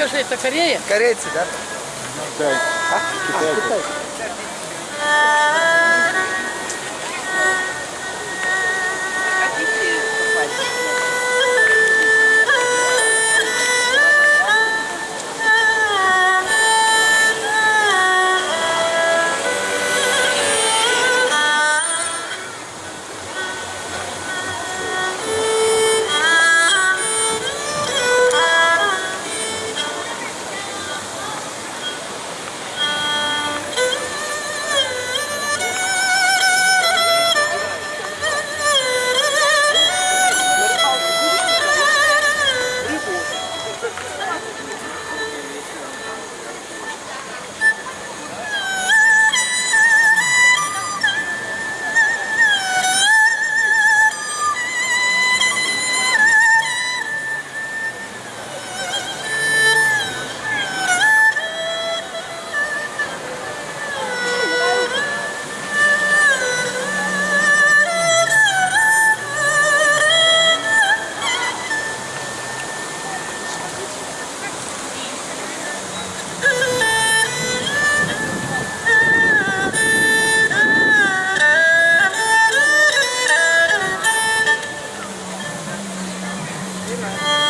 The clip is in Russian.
скажи, это Корея? Корейцы, да? Китай. А? Китайцы. 了。